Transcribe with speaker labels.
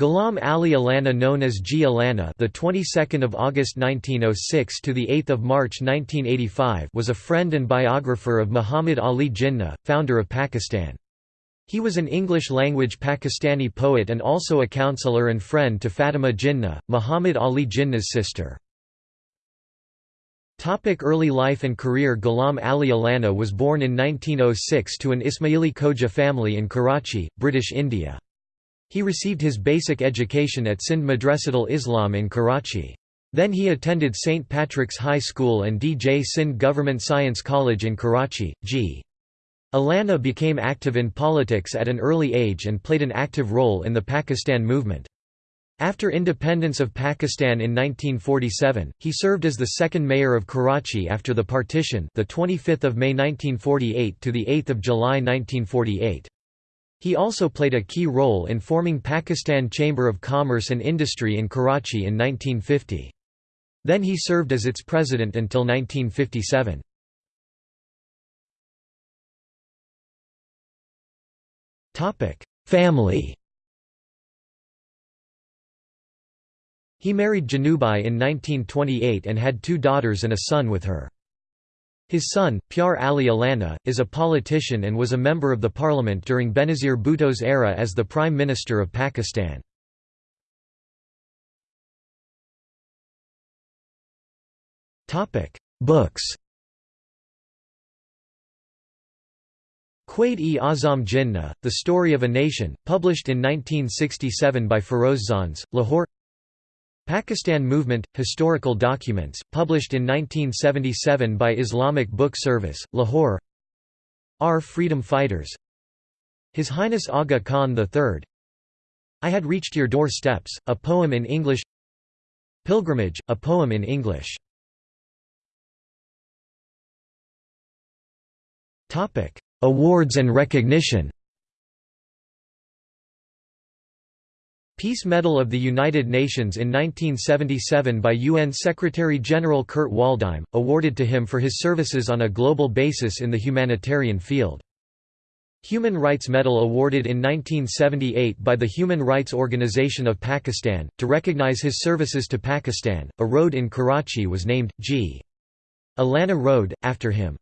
Speaker 1: Ghulam Ali Allana known as G Allana the 22nd of August 1906 to the 8th of March 1985 was a friend and biographer of Muhammad Ali Jinnah founder of Pakistan He was an English-language Pakistani poet and also a counselor and friend to Fatima Jinnah Muhammad Ali Jinnah's sister Topic early life and career Ghulam Ali Allana was born in 1906 to an Ismaili Khoja family in Karachi, British India. He received his basic education at Sindh Madrasatul Islam in Karachi. Then he attended St. Patrick's High School and D.J. Sindh Government Science College in Karachi. G. Allana became active in politics at an early age and played an active role in the Pakistan movement. After independence of Pakistan in 1947, he served as the second mayor of Karachi after the partition, the 25th of May 1948 to the 8th of July 1948. He also played a key role in forming Pakistan Chamber of Commerce and Industry in Karachi in 1950. Then he served as its president until 1957. Family He married Janubai in 1928 and had two daughters and a son with her. His son, Pyar Ali Allana, is a politician and was a member of the parliament during Benazir Bhutto's era as the Prime Minister of Pakistan. Books Quaid-e Azam Jinnah, The Story of a Nation, published in 1967 by Feroz Lahore Pakistan Movement – Historical Documents, published in 1977 by Islamic Book Service, Lahore. Our Freedom Fighters. His Highness Aga Khan III I Had Reached Your Doorsteps, a poem in English. Pilgrimage, a poem in English. Awards and recognition Peace Medal of the United Nations in 1977 by UN Secretary-General Kurt Waldheim, awarded to him for his services on a global basis in the humanitarian field. Human Rights Medal awarded in 1978 by the Human Rights Organization of Pakistan, to recognize his services to Pakistan. A road in Karachi was named, G. Allana Road, after him.